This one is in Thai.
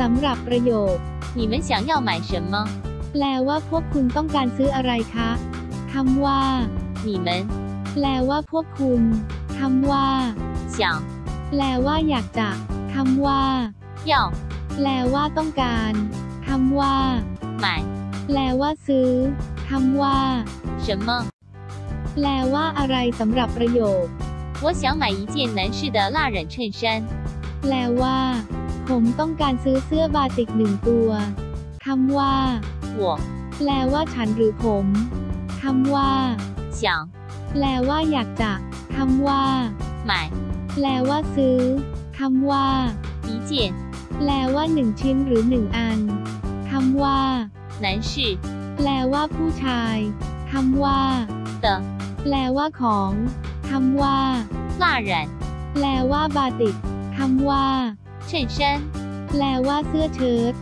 สำหรับประโยค 你们想要买什么？ แปลว่าพวกคุณต้องการซื้ออะไรคะคำว่า 你们 แปลว่าพวกคุณคำว่า 想 แปลว่าอยากจะคำว่า 要 แปลว่าต้องการคำว่า 买 แปลว่าซื้อคำว่า 什么？ แปลว่าอะไรสำหรับประโยค 我想买一件男士的蜡染衬衫。 แปลว่า ผมต้องการซื้อเสื้อบาติกหนึ่งตัวคำว่า 我 แปลว่าฉันหรือผมคำว่า 想 แปลว่าอยากจะคำว่า 买 แปลว่าซื้อคำว่า 一件 แปลว่าหนึ่งชิ้นหรือหนึ่งอันคำว่า 男士 แปลว่าผู้ชายคำว่า 的 แปลว่าของคำว่า 蜡染 แปลว่าบาติกคำว่า 衬衫。แปลว่าเสื้อเชิ้ต